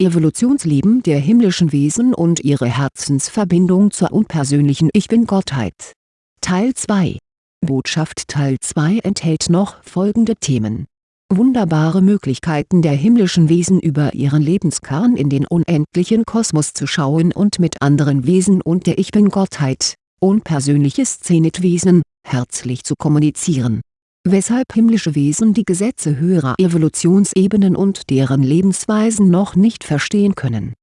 Evolutionsleben der himmlischen Wesen und ihre Herzensverbindung zur unpersönlichen Ich Bin-Gottheit. Teil 2 Botschaft Teil 2 enthält noch folgende Themen. Wunderbare Möglichkeiten der himmlischen Wesen über ihren Lebenskern in den unendlichen Kosmos zu schauen und mit anderen Wesen und der Ich Bin-Gottheit, unpersönliches Zenitwesen, herzlich zu kommunizieren weshalb himmlische Wesen die Gesetze höherer Evolutionsebenen und deren Lebensweisen noch nicht verstehen können.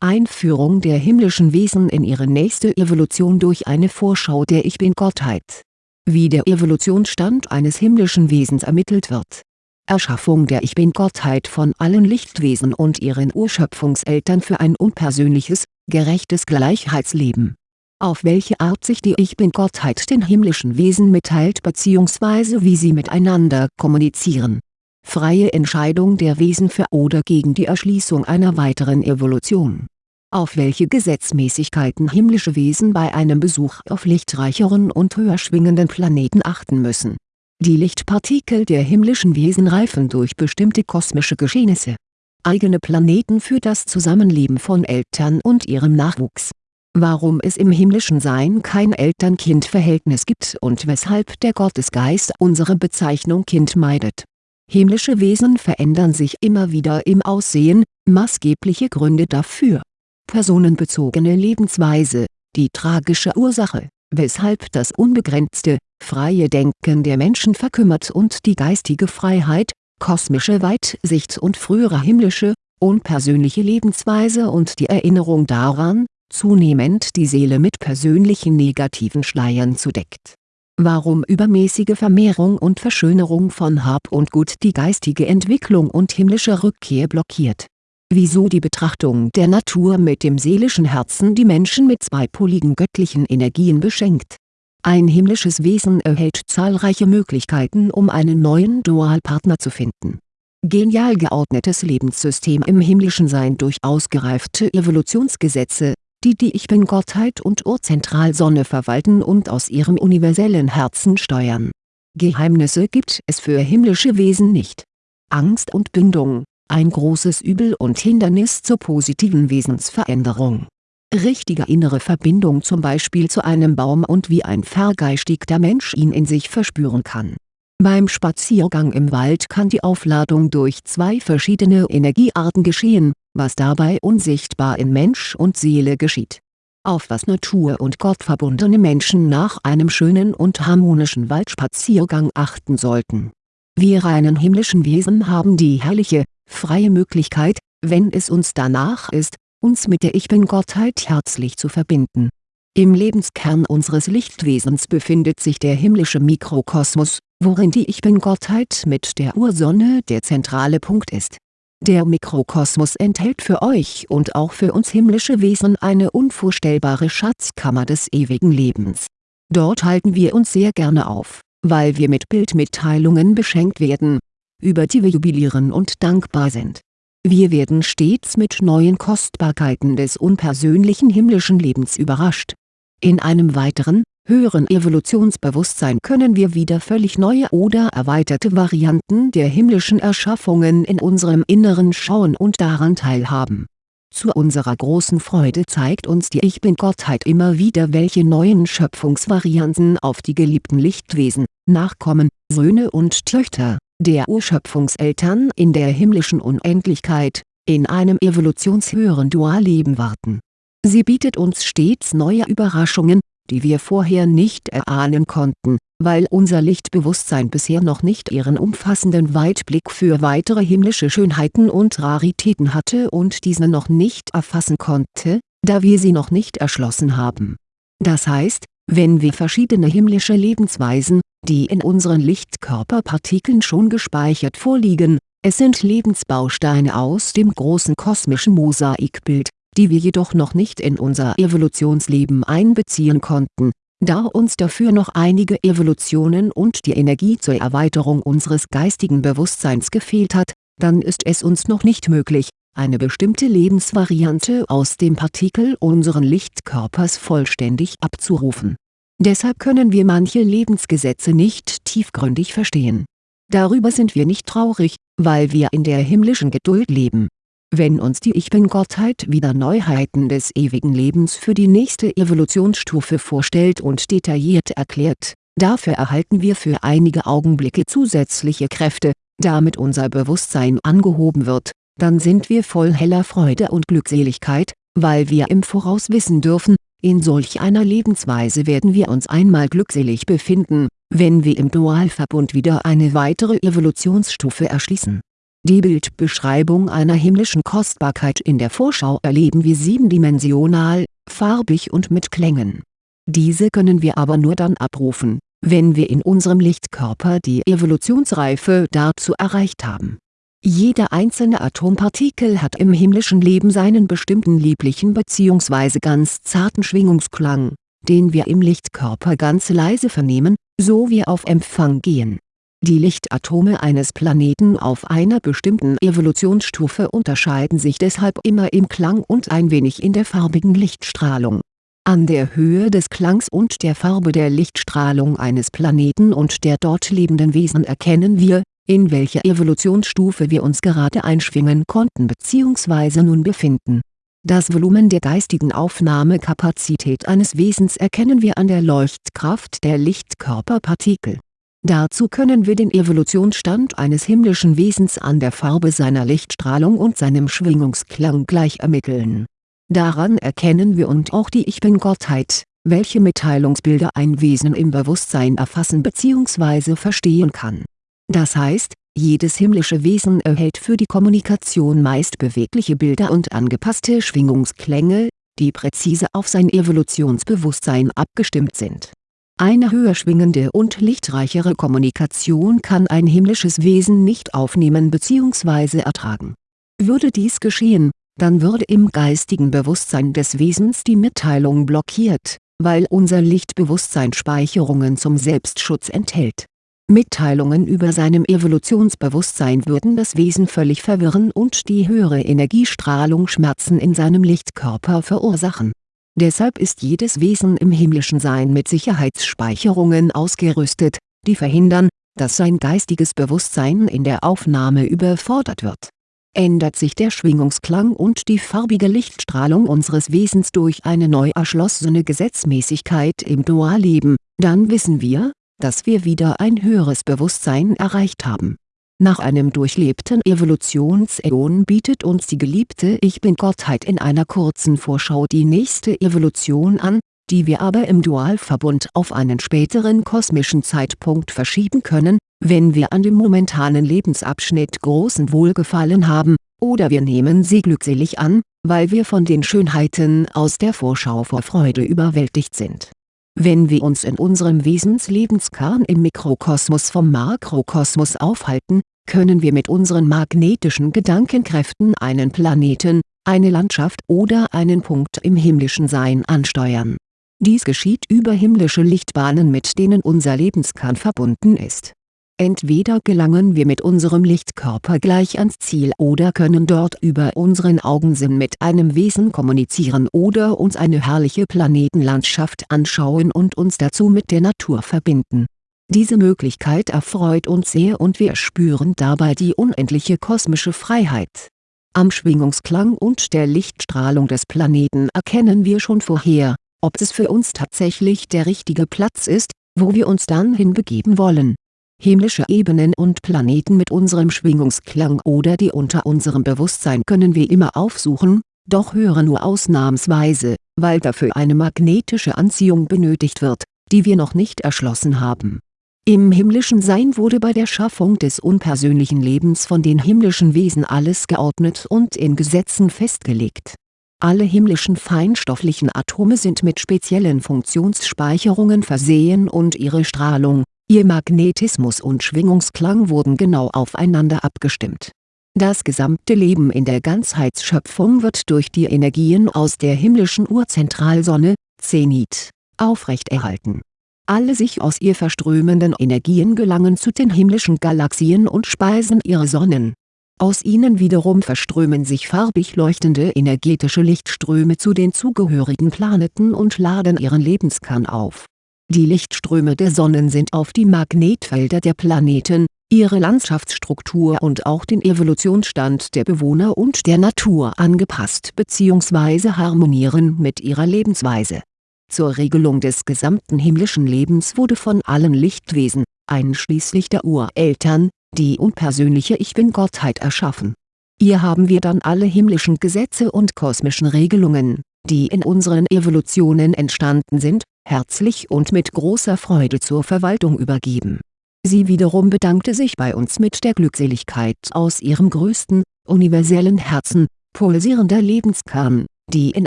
Einführung der himmlischen Wesen in ihre nächste Evolution durch eine Vorschau der Ich Bin-Gottheit. Wie der Evolutionsstand eines himmlischen Wesens ermittelt wird. Erschaffung der Ich Bin-Gottheit von allen Lichtwesen und ihren Urschöpfungseltern für ein unpersönliches, gerechtes Gleichheitsleben auf welche Art sich die Ich Bin-Gottheit den himmlischen Wesen mitteilt bzw. wie sie miteinander kommunizieren. Freie Entscheidung der Wesen für oder gegen die Erschließung einer weiteren Evolution. Auf welche Gesetzmäßigkeiten himmlische Wesen bei einem Besuch auf lichtreicheren und höher schwingenden Planeten achten müssen. Die Lichtpartikel der himmlischen Wesen reifen durch bestimmte kosmische Geschehnisse. Eigene Planeten für das Zusammenleben von Eltern und ihrem Nachwuchs warum es im himmlischen Sein kein Eltern-Kind-Verhältnis gibt und weshalb der Gottesgeist unsere Bezeichnung Kind meidet. Himmlische Wesen verändern sich immer wieder im Aussehen, maßgebliche Gründe dafür. Personenbezogene Lebensweise, die tragische Ursache, weshalb das unbegrenzte, freie Denken der Menschen verkümmert und die geistige Freiheit, kosmische Weitsicht und frühere himmlische, unpersönliche Lebensweise und die Erinnerung daran, zunehmend die Seele mit persönlichen negativen Schleiern zudeckt. Warum übermäßige Vermehrung und Verschönerung von Hab und Gut die geistige Entwicklung und himmlische Rückkehr blockiert. Wieso die Betrachtung der Natur mit dem seelischen Herzen die Menschen mit zweipoligen göttlichen Energien beschenkt. Ein himmlisches Wesen erhält zahlreiche Möglichkeiten um einen neuen Dualpartner zu finden. Genial geordnetes Lebenssystem im himmlischen Sein durch ausgereifte Evolutionsgesetze, die die Ich Bin-Gottheit und Urzentralsonne verwalten und aus ihrem universellen Herzen steuern. Geheimnisse gibt es für himmlische Wesen nicht. Angst und Bindung, ein großes Übel und Hindernis zur positiven Wesensveränderung. Richtige innere Verbindung zum Beispiel zu einem Baum und wie ein vergeistigter Mensch ihn in sich verspüren kann. Beim Spaziergang im Wald kann die Aufladung durch zwei verschiedene Energiearten geschehen, was dabei unsichtbar in Mensch und Seele geschieht. Auf was Natur und Gott verbundene Menschen nach einem schönen und harmonischen Waldspaziergang achten sollten. Wir reinen himmlischen Wesen haben die herrliche, freie Möglichkeit, wenn es uns danach ist, uns mit der Ich Bin-Gottheit herzlich zu verbinden. Im Lebenskern unseres Lichtwesens befindet sich der himmlische Mikrokosmos, worin die Ich Bin-Gottheit mit der Ursonne der zentrale Punkt ist der Mikrokosmos enthält für euch und auch für uns himmlische Wesen eine unvorstellbare Schatzkammer des ewigen Lebens. Dort halten wir uns sehr gerne auf, weil wir mit Bildmitteilungen beschenkt werden, über die wir jubilieren und dankbar sind. Wir werden stets mit neuen Kostbarkeiten des unpersönlichen himmlischen Lebens überrascht. In einem weiteren, höheren Evolutionsbewusstsein können wir wieder völlig neue oder erweiterte Varianten der himmlischen Erschaffungen in unserem Inneren schauen und daran teilhaben. Zu unserer großen Freude zeigt uns die Ich Bin-Gottheit immer wieder welche neuen Schöpfungsvarianten auf die geliebten Lichtwesen, Nachkommen, Söhne und Töchter, der Urschöpfungseltern in der himmlischen Unendlichkeit, in einem evolutionshöheren Dualleben warten. Sie bietet uns stets neue Überraschungen, die wir vorher nicht erahnen konnten, weil unser Lichtbewusstsein bisher noch nicht ihren umfassenden Weitblick für weitere himmlische Schönheiten und Raritäten hatte und diese noch nicht erfassen konnte, da wir sie noch nicht erschlossen haben. Das heißt, wenn wir verschiedene himmlische Lebensweisen, die in unseren Lichtkörperpartikeln schon gespeichert vorliegen, es sind Lebensbausteine aus dem großen kosmischen Mosaikbild, die wir jedoch noch nicht in unser Evolutionsleben einbeziehen konnten, da uns dafür noch einige Evolutionen und die Energie zur Erweiterung unseres geistigen Bewusstseins gefehlt hat, dann ist es uns noch nicht möglich, eine bestimmte Lebensvariante aus dem Partikel unseren Lichtkörpers vollständig abzurufen. Deshalb können wir manche Lebensgesetze nicht tiefgründig verstehen. Darüber sind wir nicht traurig, weil wir in der himmlischen Geduld leben Wenn uns die Ich-Bin-Gottheit wieder Neuheiten des ewigen Lebens für die nächste Evolutionsstufe vorstellt und detailliert erklärt, dafür erhalten wir für einige Augenblicke zusätzliche Kräfte, damit unser Bewusstsein angehoben wird, dann sind wir voll heller Freude und Glückseligkeit, weil wir im Voraus wissen dürfen, in solch einer Lebensweise werden wir uns einmal glückselig befinden, wenn wir im Dualverbund wieder eine weitere Evolutionsstufe erschließen die Bildbeschreibung einer himmlischen Kostbarkeit In der Vorschau erleben wir siebendimensional, farbig und mit Klängen. Diese können wir aber nur dann abrufen, wenn wir in unserem Lichtkörper die Evolutionsreife dazu erreicht haben. Jeder einzelne Atompartikel hat im himmlischen Leben seinen bestimmten lieblichen bzw. ganz zarten Schwingungsklang, den wir im Lichtkörper ganz leise vernehmen, so wir auf Empfang gehen die Lichtatome eines Planeten auf einer bestimmten Evolutionsstufe unterscheiden sich deshalb immer im Klang und ein wenig in der farbigen Lichtstrahlung. An der Höhe des Klangs und der Farbe der Lichtstrahlung eines Planeten und der dort lebenden Wesen erkennen wir, in welcher Evolutionsstufe wir uns gerade einschwingen konnten bzw. nun befinden. Das Volumen der geistigen Aufnahmekapazität eines Wesens erkennen wir an der Leuchtkraft der Lichtkörperpartikel Dazu können wir den Evolutionsstand eines himmlischen Wesens an der Farbe seiner Lichtstrahlung und seinem Schwingungsklang gleich ermitteln. Daran erkennen wir und auch die Ich-Bin-Gottheit, welche Mitteilungsbilder ein Wesen im Bewusstsein erfassen bzw. verstehen kann. Das heißt, jedes himmlische Wesen erhält für die Kommunikation meist bewegliche Bilder und angepasste Schwingungsklänge, die präzise auf sein Evolutionsbewusstsein abgestimmt sind eine höher schwingende und lichtreichere Kommunikation kann ein himmlisches Wesen nicht aufnehmen bzw. ertragen. Würde dies geschehen, dann würde im geistigen Bewusstsein des Wesens die Mitteilung blockiert, weil unser Lichtbewusstsein Speicherungen zum Selbstschutz enthält. Mitteilungen über seinem Evolutionsbewusstsein würden das Wesen völlig verwirren und die höhere Energiestrahlung Schmerzen in seinem Lichtkörper verursachen Deshalb ist jedes Wesen im himmlischen Sein mit Sicherheitsspeicherungen ausgerüstet, die verhindern, dass sein geistiges Bewusstsein in der Aufnahme überfordert wird. Ändert sich der Schwingungsklang und die farbige Lichtstrahlung unseres Wesens durch eine neu erschlossene Gesetzmäßigkeit im Dualleben, dann wissen wir, dass wir wieder ein höheres Bewusstsein erreicht haben nach einem durchlebten Evolutionsäon bietet uns die geliebte Ich-Bin-Gottheit in einer kurzen Vorschau die nächste Evolution an, die wir aber im Dualverbund auf einen späteren kosmischen Zeitpunkt verschieben können, wenn wir an dem momentanen Lebensabschnitt großen Wohlgefallen haben, oder wir nehmen sie glückselig an, weil wir von den Schönheiten aus der Vorschau vor Freude überwältigt sind wenn wir uns in unserem Wesenslebenskern im Mikrokosmos vom Makrokosmos aufhalten, können wir mit unseren magnetischen Gedankenkräften einen Planeten, eine Landschaft oder einen Punkt im himmlischen Sein ansteuern. Dies geschieht über himmlische Lichtbahnen mit denen unser Lebenskern verbunden ist Entweder gelangen wir mit unserem Lichtkörper gleich ans Ziel oder können dort über unseren Augensinn mit einem Wesen kommunizieren oder uns eine herrliche Planetenlandschaft anschauen und uns dazu mit der Natur verbinden. Diese Möglichkeit erfreut uns sehr und wir spüren dabei die unendliche kosmische Freiheit. Am Schwingungsklang und der Lichtstrahlung des Planeten erkennen wir schon vorher, ob es für uns tatsächlich der richtige Platz ist, wo wir uns dann hinbegeben wollen himmlische Ebenen und Planeten mit unserem Schwingungsklang oder die unter unserem Bewusstsein können wir immer aufsuchen, doch höre nur ausnahmsweise, weil dafür eine magnetische Anziehung benötigt wird, die wir noch nicht erschlossen haben. Im himmlischen Sein wurde bei der Schaffung des unpersönlichen Lebens von den himmlischen Wesen alles geordnet und in Gesetzen festgelegt. Alle himmlischen feinstofflichen Atome sind mit speziellen Funktionsspeicherungen versehen und ihre Strahlung, Ihr Magnetismus und Schwingungsklang wurden genau aufeinander abgestimmt. Das gesamte Leben in der Ganzheitsschöpfung wird durch die Energien aus der himmlischen Urzentralsonne, Zenit, aufrechterhalten. Alle sich aus ihr verströmenden Energien gelangen zu den himmlischen Galaxien und speisen ihre Sonnen. Aus ihnen wiederum verströmen sich farbig leuchtende energetische Lichtströme zu den zugehörigen Planeten und laden ihren Lebenskern auf die Lichtströme der Sonnen sind auf die Magnetfelder der Planeten, ihre Landschaftsstruktur und auch den Evolutionsstand der Bewohner und der Natur angepasst bzw. harmonieren mit ihrer Lebensweise. Zur Regelung des gesamten himmlischen Lebens wurde von allen Lichtwesen, einschließlich der Ureltern, die unpersönliche Ich Bin-Gottheit erschaffen. Hier haben wir dann alle himmlischen Gesetze und kosmischen Regelungen, die in unseren Evolutionen entstanden sind, herzlich und mit großer Freude zur Verwaltung übergeben. Sie wiederum bedankte sich bei uns mit der Glückseligkeit aus ihrem größten, universellen Herzen, pulsierender Lebenskern, die in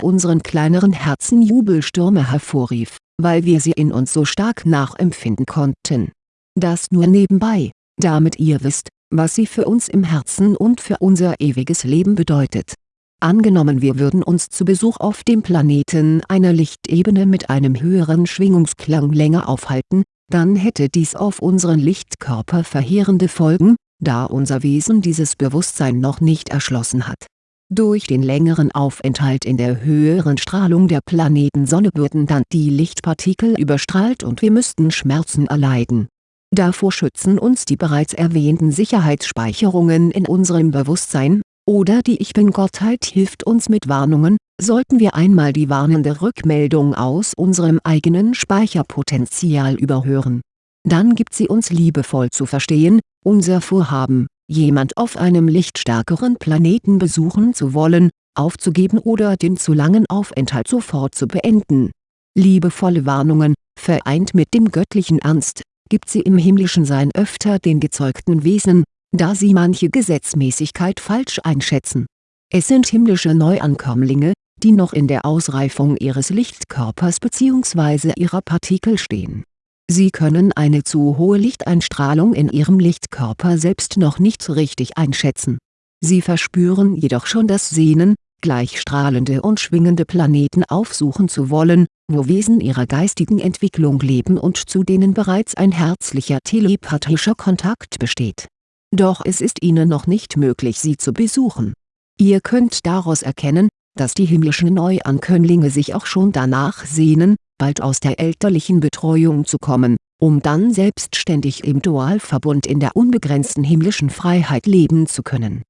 unseren kleineren Herzen Jubelstürme hervorrief, weil wir sie in uns so stark nachempfinden konnten. Das nur nebenbei, damit ihr wisst, was sie für uns im Herzen und für unser ewiges Leben bedeutet Angenommen wir würden uns zu Besuch auf dem Planeten einer Lichtebene mit einem höheren Schwingungsklang länger aufhalten, dann hätte dies auf unseren Lichtkörper verheerende Folgen, da unser Wesen dieses Bewusstsein noch nicht erschlossen hat. Durch den längeren Aufenthalt in der höheren Strahlung der Planetensonne würden dann die Lichtpartikel überstrahlt und wir müssten Schmerzen erleiden. Davor schützen uns die bereits erwähnten Sicherheitsspeicherungen in unserem Bewusstsein, oder die Ich Bin-Gottheit hilft uns mit Warnungen, sollten wir einmal die warnende Rückmeldung aus unserem eigenen Speicherpotenzial überhören. Dann gibt sie uns liebevoll zu verstehen, unser Vorhaben, jemand auf einem lichtstärkeren Planeten besuchen zu wollen, aufzugeben oder den zu langen Aufenthalt sofort zu beenden. Liebevolle Warnungen, vereint mit dem göttlichen Ernst, gibt sie im himmlischen Sein öfter den gezeugten Wesen, da sie manche Gesetzmäßigkeit falsch einschätzen. Es sind himmlische Neuankömmlinge, die noch in der Ausreifung ihres Lichtkörpers bzw. ihrer Partikel stehen. Sie können eine zu hohe Lichteinstrahlung in ihrem Lichtkörper selbst noch nicht richtig einschätzen. Sie verspüren jedoch schon das Sehnen, gleichstrahlende und schwingende Planeten aufsuchen zu wollen, wo Wesen ihrer geistigen Entwicklung leben und zu denen bereits ein herzlicher telepathischer Kontakt besteht doch es ist ihnen noch nicht möglich sie zu besuchen. Ihr könnt daraus erkennen, dass die himmlischen Neuankömmlinge sich auch schon danach sehnen, bald aus der elterlichen Betreuung zu kommen, um dann selbstständig im Dualverbund in der unbegrenzten himmlischen Freiheit leben zu können.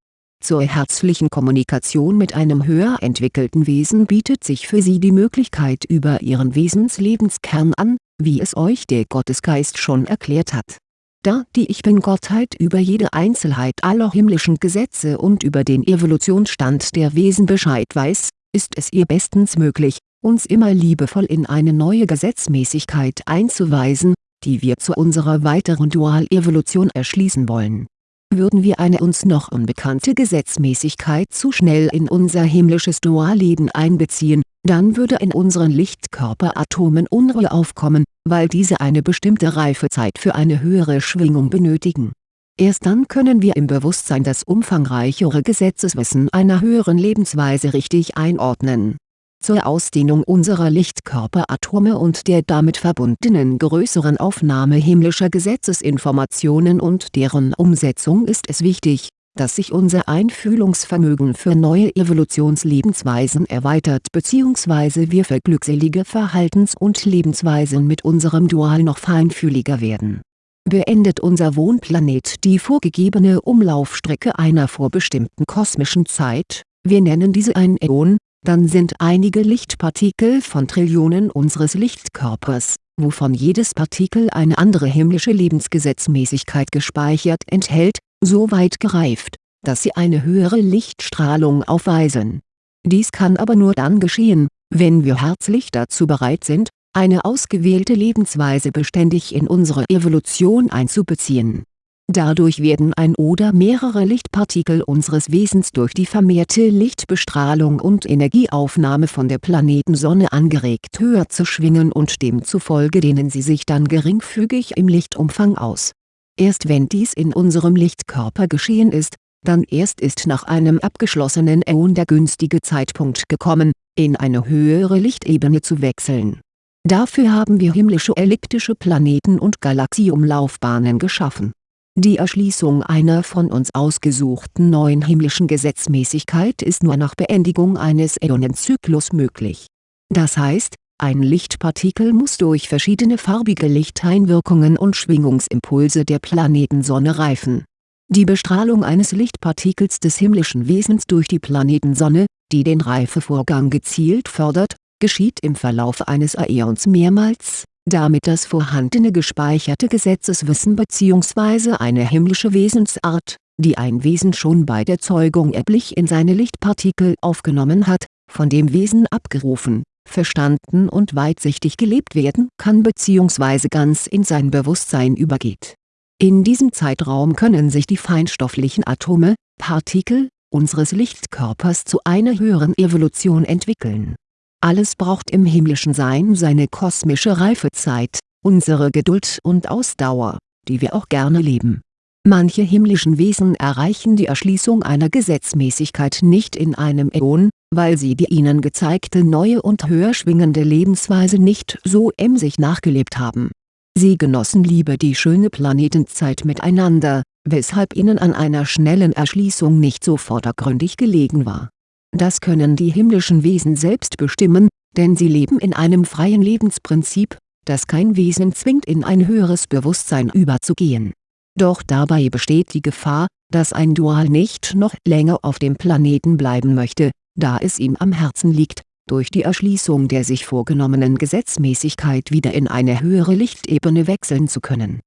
Zur herzlichen Kommunikation mit einem höher entwickelten Wesen bietet sich für sie die Möglichkeit über ihren Wesenslebenskern an, wie es euch der Gottesgeist schon erklärt hat da die Ich Bin-Gottheit über jede Einzelheit aller himmlischen Gesetze und über den Evolutionsstand der Wesen Bescheid weiß, ist es ihr bestens möglich, uns immer liebevoll in eine neue Gesetzmäßigkeit einzuweisen, die wir zu unserer weiteren Dual-Evolution erschließen wollen. Würden wir eine uns noch unbekannte Gesetzmäßigkeit zu schnell in unser himmlisches Dualleben einbeziehen, dann würde in unseren Lichtkörperatomen Unruhe aufkommen, weil diese eine bestimmte Reifezeit für eine höhere Schwingung benötigen. Erst dann können wir im Bewusstsein das umfangreichere Gesetzeswissen einer höheren Lebensweise richtig einordnen. Zur Ausdehnung unserer Lichtkörperatome und der damit verbundenen größeren Aufnahme himmlischer Gesetzesinformationen und deren Umsetzung ist es wichtig, dass sich unser Einfühlungsvermögen für neue Evolutionslebensweisen erweitert bzw. wir für glückselige Verhaltens- und Lebensweisen mit unserem Dual noch feinfühliger werden. Beendet unser Wohnplanet die vorgegebene Umlaufstrecke einer vorbestimmten kosmischen Zeit, wir nennen diese ein Äon, dann sind einige Lichtpartikel von Trillionen unseres Lichtkörpers, wovon jedes Partikel eine andere himmlische Lebensgesetzmäßigkeit gespeichert enthält, so weit gereift, dass sie eine höhere Lichtstrahlung aufweisen. Dies kann aber nur dann geschehen, wenn wir herzlich dazu bereit sind, eine ausgewählte Lebensweise beständig in unsere Evolution einzubeziehen. Dadurch werden ein oder mehrere Lichtpartikel unseres Wesens durch die vermehrte Lichtbestrahlung und Energieaufnahme von der Planetensonne angeregt höher zu schwingen und demzufolge dehnen sie sich dann geringfügig im Lichtumfang aus Erst wenn dies in unserem Lichtkörper geschehen ist, dann erst ist nach einem abgeschlossenen Äon der günstige Zeitpunkt gekommen, in eine höhere Lichtebene zu wechseln. Dafür haben wir himmlische elliptische Planeten und Galaxieumlaufbahnen geschaffen. Die Erschließung einer von uns ausgesuchten neuen himmlischen Gesetzmäßigkeit ist nur nach Beendigung eines Äonenzyklus möglich. Das heißt, ein Lichtpartikel muss durch verschiedene farbige Lichteinwirkungen und Schwingungsimpulse der Planetensonne reifen. Die Bestrahlung eines Lichtpartikels des himmlischen Wesens durch die Planetensonne, die den Reifevorgang gezielt fördert, geschieht im Verlauf eines Äons mehrmals, damit das vorhandene gespeicherte Gesetzeswissen bzw. eine himmlische Wesensart, die ein Wesen schon bei der Zeugung erblich in seine Lichtpartikel aufgenommen hat, von dem Wesen abgerufen verstanden und weitsichtig gelebt werden kann bzw. ganz in sein Bewusstsein übergeht. In diesem Zeitraum können sich die feinstofflichen Atome, Partikel, unseres Lichtkörpers zu einer höheren Evolution entwickeln. Alles braucht im himmlischen Sein seine kosmische Reifezeit, unsere Geduld und Ausdauer, die wir auch gerne leben. Manche himmlischen Wesen erreichen die Erschließung einer Gesetzmäßigkeit nicht in einem Äon, weil sie die ihnen gezeigte neue und höher schwingende Lebensweise nicht so emsig nachgelebt haben. Sie genossen lieber die schöne Planetenzeit miteinander, weshalb ihnen an einer schnellen Erschließung nicht so vordergründig gelegen war. Das können die himmlischen Wesen selbst bestimmen, denn sie leben in einem freien Lebensprinzip, das kein Wesen zwingt in ein höheres Bewusstsein überzugehen. Doch dabei besteht die Gefahr, dass ein Dual nicht noch länger auf dem Planeten bleiben möchte, da es ihm am Herzen liegt, durch die Erschließung der sich vorgenommenen Gesetzmäßigkeit wieder in eine höhere Lichtebene wechseln zu können.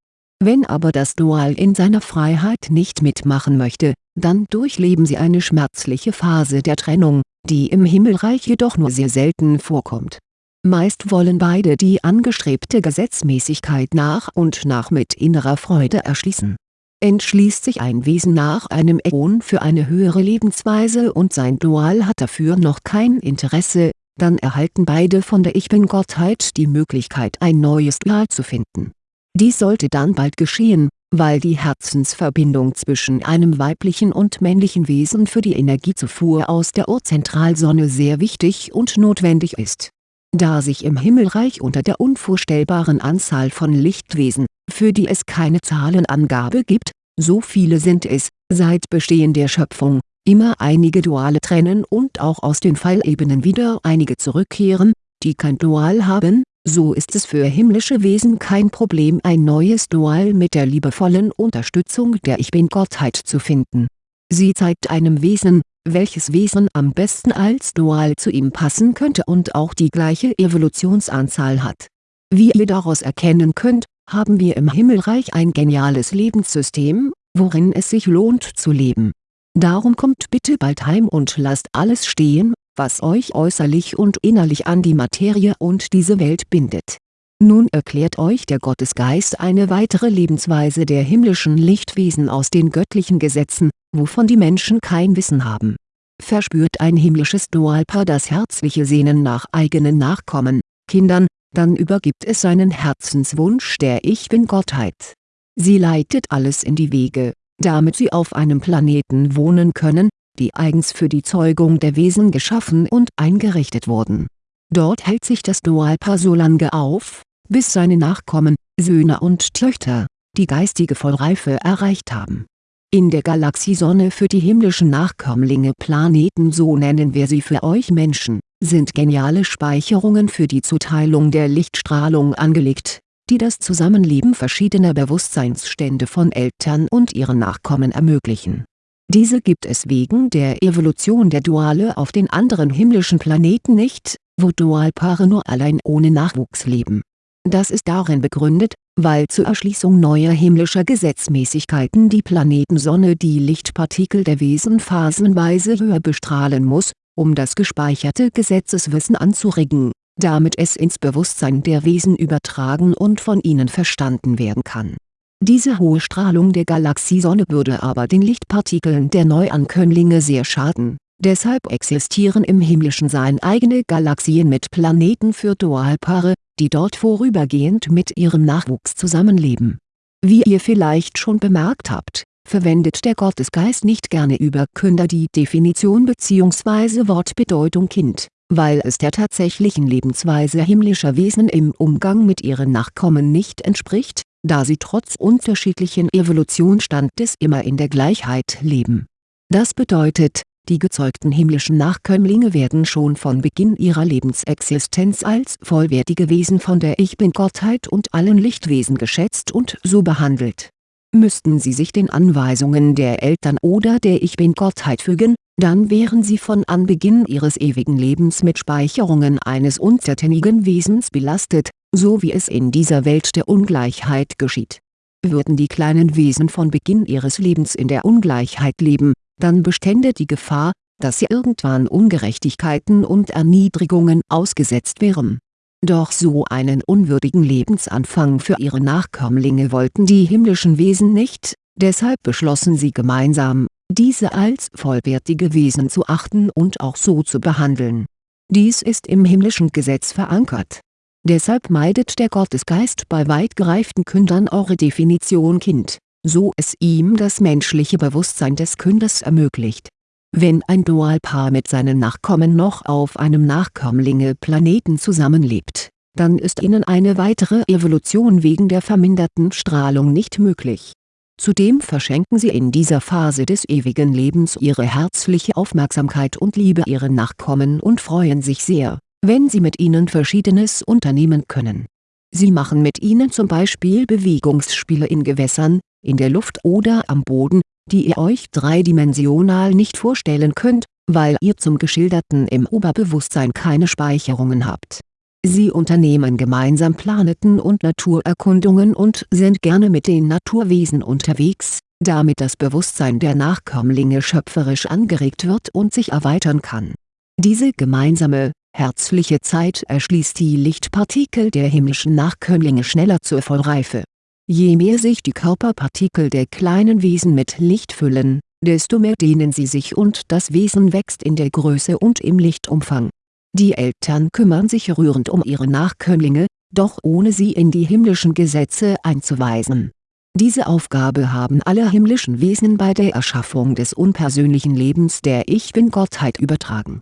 Wenn aber das Dual in seiner Freiheit nicht mitmachen möchte, dann durchleben sie eine schmerzliche Phase der Trennung, die im Himmelreich jedoch nur sehr selten vorkommt. Meist wollen beide die angestrebte Gesetzmäßigkeit nach und nach mit innerer Freude erschließen Entschließt sich ein Wesen nach einem Äon für eine höhere Lebensweise und sein Dual hat dafür noch kein Interesse, dann erhalten beide von der Ich-Bin-Gottheit die Möglichkeit ein neues Dual zu finden. Dies sollte dann bald geschehen, weil die Herzensverbindung zwischen einem weiblichen und männlichen Wesen für die Energiezufuhr aus der Urzentralsonne sehr wichtig und notwendig ist. Da sich im Himmelreich unter der unvorstellbaren Anzahl von Lichtwesen für die es keine Zahlenangabe gibt, so viele sind es, seit Bestehen der Schöpfung, immer einige Duale trennen und auch aus den Fallebenen wieder einige zurückkehren, die kein Dual haben, so ist es für himmlische Wesen kein Problem ein neues Dual mit der liebevollen Unterstützung der Ich-Bin-Gottheit zu finden. Sie zeigt einem Wesen, welches Wesen am besten als Dual zu ihm passen könnte und auch die gleiche Evolutionsanzahl hat. Wie ihr daraus erkennen könnt, haben wir im Himmelreich ein geniales Lebenssystem, worin es sich lohnt zu leben. Darum kommt bitte bald heim und lasst alles stehen, was euch äußerlich und innerlich an die Materie und diese Welt bindet. Nun erklärt euch der Gottesgeist eine weitere Lebensweise der himmlischen Lichtwesen aus den göttlichen Gesetzen, wovon die Menschen kein Wissen haben. Verspürt ein himmlisches Dualpaar das herzliche Sehnen nach eigenen Nachkommen, Kindern, dann übergibt es seinen Herzenswunsch der Ich-Bin-Gottheit. Sie leitet alles in die Wege, damit sie auf einem Planeten wohnen können, die eigens für die Zeugung der Wesen geschaffen und eingerichtet wurden. Dort hält sich das Dualpaar so lange auf, bis seine Nachkommen, Söhne und Töchter, die geistige Vollreife erreicht haben. In der Galaxiesonne für die himmlischen Nachkömmlinge Planeten so nennen wir sie für euch Menschen sind geniale Speicherungen für die Zuteilung der Lichtstrahlung angelegt, die das Zusammenleben verschiedener Bewusstseinsstände von Eltern und ihren Nachkommen ermöglichen. Diese gibt es wegen der Evolution der Duale auf den anderen himmlischen Planeten nicht, wo Dualpaare nur allein ohne Nachwuchs leben. Das ist darin begründet, weil zur Erschließung neuer himmlischer Gesetzmäßigkeiten die Planetensonne die Lichtpartikel der Wesen phasenweise höher bestrahlen muss um das gespeicherte Gesetzeswissen anzuregen, damit es ins Bewusstsein der Wesen übertragen und von ihnen verstanden werden kann. Diese hohe Strahlung der Galaxiesonne würde aber den Lichtpartikeln der Neuankömmlinge sehr schaden, deshalb existieren im himmlischen Sein eigene Galaxien mit Planeten für Dualpaare, die dort vorübergehend mit ihrem Nachwuchs zusammenleben. Wie ihr vielleicht schon bemerkt habt verwendet der Gottesgeist nicht gerne über Künder die Definition bzw. Wortbedeutung Kind, weil es der tatsächlichen Lebensweise himmlischer Wesen im Umgang mit ihren Nachkommen nicht entspricht, da sie trotz unterschiedlichen Evolutionsstandes immer in der Gleichheit leben. Das bedeutet, die gezeugten himmlischen Nachkömmlinge werden schon von Beginn ihrer Lebensexistenz als vollwertige Wesen von der Ich-Bin-Gottheit und allen Lichtwesen geschätzt und so behandelt. Müssten sie sich den Anweisungen der Eltern oder der Ich-Bin-Gottheit fügen, dann wären sie von Anbeginn ihres ewigen Lebens mit Speicherungen eines untertänigen Wesens belastet, so wie es in dieser Welt der Ungleichheit geschieht. Würden die kleinen Wesen von Beginn ihres Lebens in der Ungleichheit leben dann bestände die Gefahr, dass sie irgendwann Ungerechtigkeiten und Erniedrigungen ausgesetzt wären. Doch so einen unwürdigen Lebensanfang für ihre Nachkömmlinge wollten die himmlischen Wesen nicht, deshalb beschlossen sie gemeinsam, diese als vollwertige Wesen zu achten und auch so zu behandeln. Dies ist im himmlischen Gesetz verankert. Deshalb meidet der Gottesgeist bei weit gereiften Kündern eure Definition Kind so es ihm das menschliche Bewusstsein des Künders ermöglicht. Wenn ein Dualpaar mit seinen Nachkommen noch auf einem Nachkömmlinge-Planeten zusammenlebt, dann ist ihnen eine weitere Evolution wegen der verminderten Strahlung nicht möglich. Zudem verschenken sie in dieser Phase des ewigen Lebens ihre herzliche Aufmerksamkeit und Liebe ihren Nachkommen und freuen sich sehr, wenn sie mit ihnen Verschiedenes unternehmen können. Sie machen mit ihnen zum Beispiel Bewegungsspiele in Gewässern, in der Luft oder am Boden, die ihr euch dreidimensional nicht vorstellen könnt, weil ihr zum Geschilderten im Oberbewusstsein keine Speicherungen habt. Sie unternehmen gemeinsam Planeten und Naturerkundungen und sind gerne mit den Naturwesen unterwegs, damit das Bewusstsein der Nachkömmlinge schöpferisch angeregt wird und sich erweitern kann. Diese gemeinsame, herzliche Zeit erschließt die Lichtpartikel der himmlischen Nachkömmlinge schneller zur Vollreife Je mehr sich die Körperpartikel der kleinen Wesen mit Licht füllen, desto mehr dehnen sie sich und das Wesen wächst in der Größe und im Lichtumfang. Die Eltern kümmern sich rührend um ihre Nachkömmlinge, doch ohne sie in die himmlischen Gesetze einzuweisen. Diese Aufgabe haben alle himmlischen Wesen bei der Erschaffung des unpersönlichen Lebens der Ich-Bin-Gottheit übertragen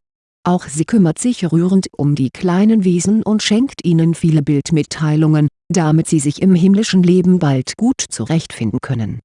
auch sie kümmert sich rührend um die kleinen Wesen und schenkt ihnen viele Bildmitteilungen, damit sie sich im himmlischen Leben bald gut zurechtfinden können.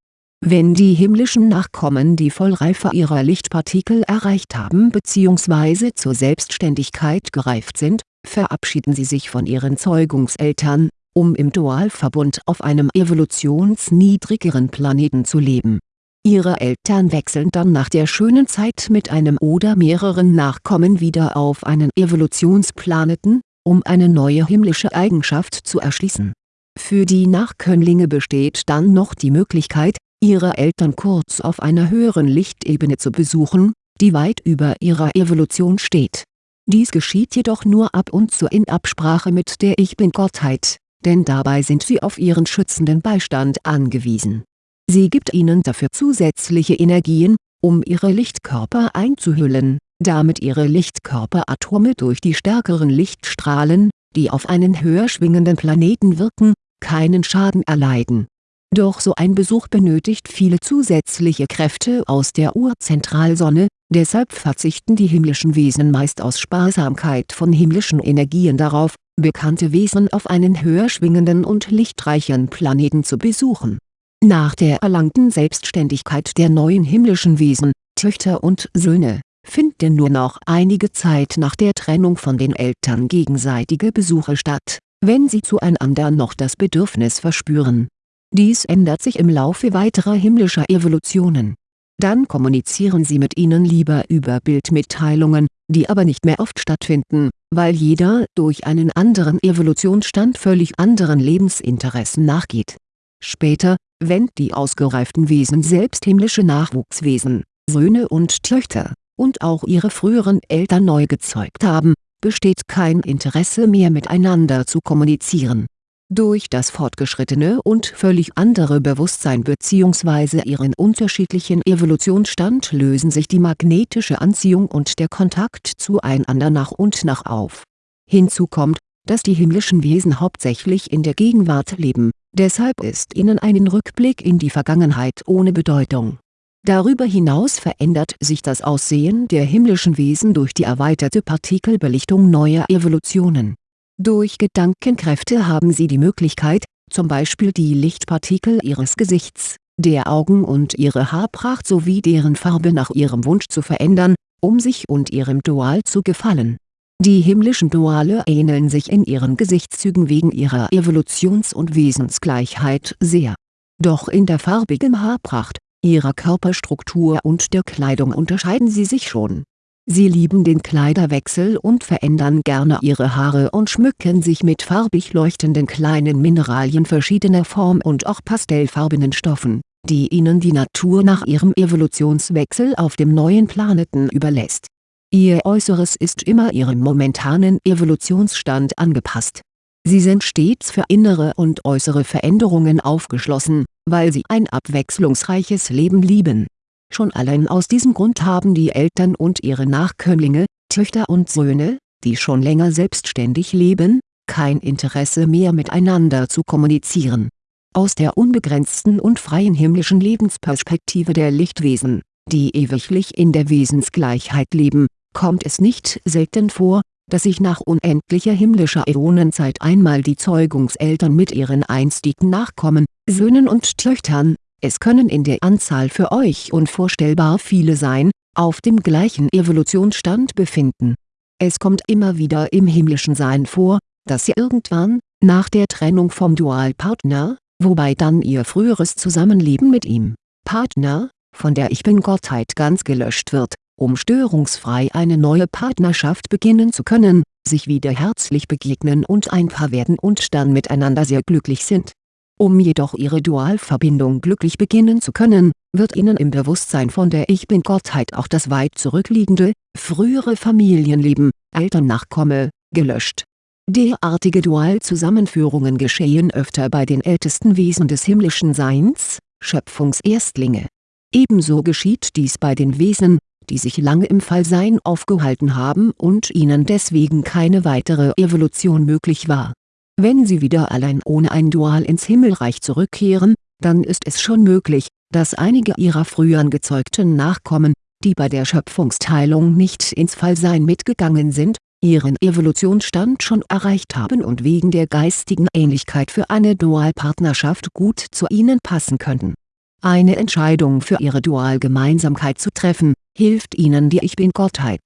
Wenn die himmlischen Nachkommen die Vollreife ihrer Lichtpartikel erreicht haben bzw. zur Selbstständigkeit gereift sind, verabschieden sie sich von ihren Zeugungseltern, um im Dualverbund auf einem evolutionsniedrigeren Planeten zu leben Ihre Eltern wechseln dann nach der schönen Zeit mit einem oder mehreren Nachkommen wieder auf einen Evolutionsplaneten, um eine neue himmlische Eigenschaft zu erschließen. Für die Nachkömmlinge besteht dann noch die Möglichkeit, ihre Eltern kurz auf einer höheren Lichtebene zu besuchen, die weit über ihrer Evolution steht. Dies geschieht jedoch nur ab und zu in Absprache mit der Ich-Bin-Gottheit, denn dabei sind sie auf ihren schützenden Beistand angewiesen Sie gibt ihnen dafür zusätzliche Energien, um ihre Lichtkörper einzuhüllen, damit ihre Lichtkörperatome durch die stärkeren Lichtstrahlen, die auf einen höher schwingenden Planeten wirken, keinen Schaden erleiden. Doch so ein Besuch benötigt viele zusätzliche Kräfte aus der Urzentralsonne, deshalb verzichten die himmlischen Wesen meist aus Sparsamkeit von himmlischen Energien darauf, bekannte Wesen auf einen höher schwingenden und lichtreichen Planeten zu besuchen nach der erlangten Selbstständigkeit der neuen himmlischen Wesen, Töchter und Söhne, finden nur noch einige Zeit nach der Trennung von den Eltern gegenseitige Besuche statt, wenn sie zueinander noch das Bedürfnis verspüren. Dies ändert sich im Laufe weiterer himmlischer Evolutionen. Dann kommunizieren sie mit ihnen lieber über Bildmitteilungen, die aber nicht mehr oft stattfinden, weil jeder durch einen anderen Evolutionsstand völlig anderen Lebensinteressen nachgeht. Später, wenn die ausgereiften Wesen selbst himmlische Nachwuchswesen, Söhne und Töchter, und auch ihre früheren Eltern neu gezeugt haben, besteht kein Interesse mehr miteinander zu kommunizieren. Durch das fortgeschrittene und völlig andere Bewusstsein bzw. ihren unterschiedlichen Evolutionsstand lösen sich die magnetische Anziehung und der Kontakt zueinander nach und nach auf. Hinzu kommt, dass die himmlischen Wesen hauptsächlich in der Gegenwart leben Deshalb ist ihnen ein Rückblick in die Vergangenheit ohne Bedeutung. Darüber hinaus verändert sich das Aussehen der himmlischen Wesen durch die erweiterte Partikelbelichtung neuer Evolutionen. Durch Gedankenkräfte haben sie die Möglichkeit, zum Beispiel die Lichtpartikel ihres Gesichts, der Augen und ihre Haarpracht sowie deren Farbe nach ihrem Wunsch zu verändern, um sich und ihrem Dual zu gefallen. Die himmlischen Duale ähneln sich in ihren Gesichtszügen wegen ihrer Evolutions- und Wesensgleichheit sehr. Doch in der farbigen Haarpracht, ihrer Körperstruktur und der Kleidung unterscheiden sie sich schon. Sie lieben den Kleiderwechsel und verändern gerne ihre Haare und schmücken sich mit farbig leuchtenden kleinen Mineralien verschiedener Form und auch pastellfarbenen Stoffen, die ihnen die Natur nach ihrem Evolutionswechsel auf dem neuen Planeten überlässt. Ihr Äußeres ist immer ihrem momentanen Evolutionsstand angepasst. Sie sind stets für innere und äußere Veränderungen aufgeschlossen, weil sie ein abwechslungsreiches Leben lieben Schon allein aus diesem Grund haben die Eltern und ihre Nachkömmlinge, Töchter und Söhne, die schon länger selbstständig leben, kein Interesse mehr miteinander zu kommunizieren. Aus der unbegrenzten und freien himmlischen Lebensperspektive der Lichtwesen, die ewiglich in der Wesensgleichheit leben, kommt es nicht selten vor, dass sich nach unendlicher himmlischer Äonenzeit einmal die Zeugungseltern mit ihren einstigen Nachkommen, Söhnen und Töchtern, es können in der Anzahl für euch unvorstellbar viele sein, auf dem gleichen Evolutionsstand befinden. Es kommt immer wieder im himmlischen Sein vor, dass ihr irgendwann, nach der Trennung vom Dualpartner, wobei dann ihr früheres Zusammenleben mit ihm, Partner, von der Ich Bin-Gottheit ganz gelöscht wird, um störungsfrei eine neue Partnerschaft beginnen zu können, sich wieder herzlich begegnen und ein Paar werden und dann miteinander sehr glücklich sind um jedoch ihre Dualverbindung glücklich beginnen zu können, wird ihnen im Bewusstsein von der Ich-Bin-Gottheit auch das weit zurückliegende, frühere Familienleben, Elternnachkomme, gelöscht. Derartige Dualzusammenführungen geschehen öfter bei den ältesten Wesen des himmlischen Seins, Schöpfungserstlinge. Ebenso geschieht dies bei den Wesen, die sich lange im Fallsein aufgehalten haben und ihnen deswegen keine weitere Evolution möglich war wenn sie wieder allein ohne ein Dual ins Himmelreich zurückkehren, dann ist es schon möglich, dass einige ihrer früheren gezeugten Nachkommen, die bei der Schöpfungsteilung nicht ins Fallsein mitgegangen sind, ihren Evolutionsstand schon erreicht haben und wegen der geistigen Ähnlichkeit für eine Dualpartnerschaft gut zu ihnen passen könnten. Eine Entscheidung für ihre Dualgemeinsamkeit zu treffen, hilft ihnen die Ich Bin-Gottheit.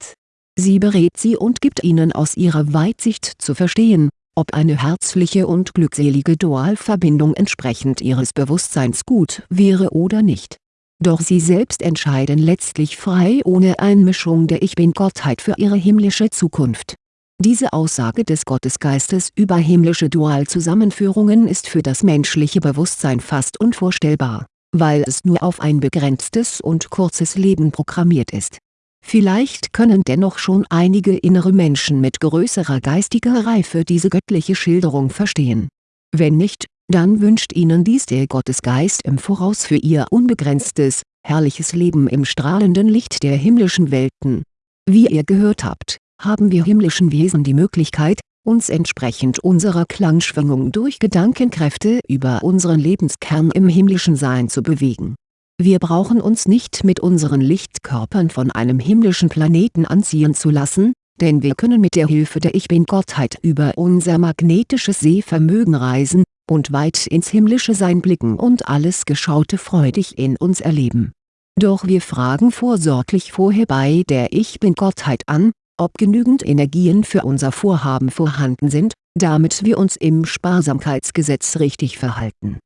Sie berät sie und gibt ihnen aus ihrer Weitsicht zu verstehen, ob eine herzliche und glückselige Dualverbindung entsprechend ihres Bewusstseins gut wäre oder nicht. Doch sie selbst entscheiden letztlich frei ohne Einmischung der Ich Bin-Gottheit für ihre himmlische Zukunft. Diese Aussage des Gottesgeistes über himmlische Dualzusammenführungen ist für das menschliche Bewusstsein fast unvorstellbar, weil es nur auf ein begrenztes und kurzes Leben programmiert ist Vielleicht können dennoch schon einige innere Menschen mit größerer geistiger Reife diese göttliche Schilderung verstehen. Wenn nicht, dann wünscht ihnen dies der Gottesgeist im Voraus für ihr unbegrenztes, herrliches Leben im strahlenden Licht der himmlischen Welten. Wie ihr gehört habt, haben wir himmlischen Wesen die Möglichkeit, uns entsprechend unserer Klangschwingung durch Gedankenkräfte über unseren Lebenskern im himmlischen Sein zu bewegen wir brauchen uns nicht mit unseren Lichtkörpern von einem himmlischen Planeten anziehen zu lassen, denn wir können mit der Hilfe der Ich Bin-Gottheit über unser magnetisches Sehvermögen reisen, und weit ins himmlische Sein blicken und alles Geschaute freudig in uns erleben. Doch wir fragen vorsorglich vorher bei der Ich Bin-Gottheit an, ob genügend Energien für unser Vorhaben vorhanden sind, damit wir uns im Sparsamkeitsgesetz richtig verhalten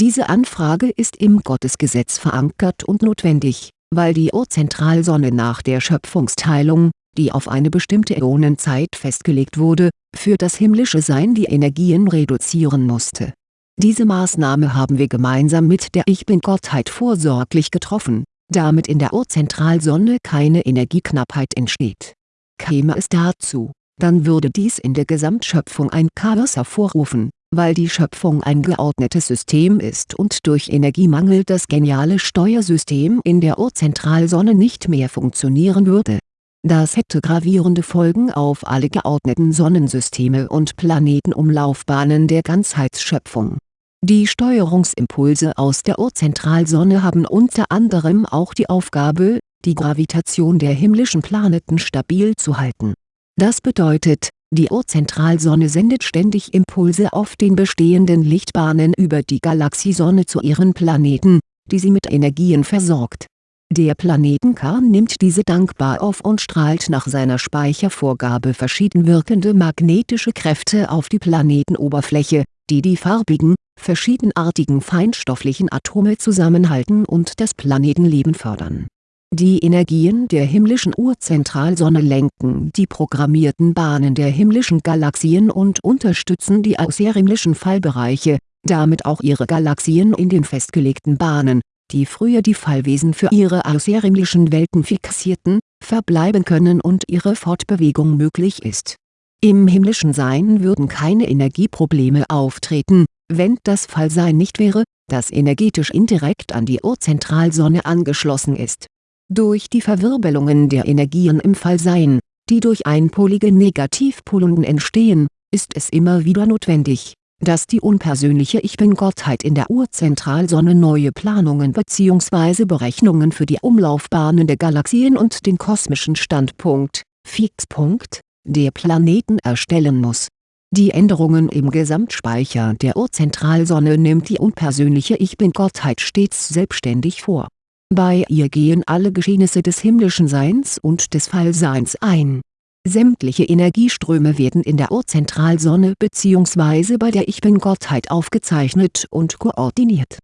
diese Anfrage ist im Gottesgesetz verankert und notwendig, weil die Urzentralsonne nach der Schöpfungsteilung, die auf eine bestimmte Äonenzeit festgelegt wurde, für das himmlische Sein die Energien reduzieren musste. Diese Maßnahme haben wir gemeinsam mit der Ich Bin-Gottheit vorsorglich getroffen, damit in der Urzentralsonne keine Energieknappheit entsteht. Käme es dazu, dann würde dies in der Gesamtschöpfung ein Chaos hervorrufen weil die Schöpfung ein geordnetes System ist und durch Energiemangel das geniale Steuersystem in der Urzentralsonne nicht mehr funktionieren würde. Das hätte gravierende Folgen auf alle geordneten Sonnensysteme und Planetenumlaufbahnen der Ganzheitsschöpfung. Die Steuerungsimpulse aus der Urzentralsonne haben unter anderem auch die Aufgabe, die Gravitation der himmlischen Planeten stabil zu halten. Das bedeutet, die Urzentralsonne sendet ständig Impulse auf den bestehenden Lichtbahnen über die Galaxiesonne zu ihren Planeten, die sie mit Energien versorgt. Der Planetenkern nimmt diese dankbar auf und strahlt nach seiner Speichervorgabe verschieden wirkende magnetische Kräfte auf die Planetenoberfläche, die die farbigen, verschiedenartigen feinstofflichen Atome zusammenhalten und das Planetenleben fördern. Die Energien der himmlischen Urzentralsonne lenken die programmierten Bahnen der himmlischen Galaxien und unterstützen die außerhimmlischen Fallbereiche, damit auch ihre Galaxien in den festgelegten Bahnen die früher die Fallwesen für ihre außerhimmlischen Welten fixierten, verbleiben können und ihre Fortbewegung möglich ist. Im himmlischen Sein würden keine Energieprobleme auftreten, wenn das Fallsein nicht wäre, das energetisch indirekt an die Urzentralsonne angeschlossen ist. Durch die Verwirbelungen der Energien im Fallsein, die durch einpolige Negativpolungen entstehen, ist es immer wieder notwendig dass die unpersönliche Ich Bin-Gottheit in der Urzentralsonne neue Planungen bzw. Berechnungen für die Umlaufbahnen der Galaxien und den kosmischen Standpunkt (Fixpunkt) der Planeten erstellen muss. Die Änderungen im Gesamtspeicher der Urzentralsonne nimmt die unpersönliche Ich Bin-Gottheit stets selbstständig vor. Bei ihr gehen alle Geschehnisse des himmlischen Seins und des Fallseins ein Sämtliche Energieströme werden in der Urzentralsonne bzw. bei der Ich Bin-Gottheit aufgezeichnet und koordiniert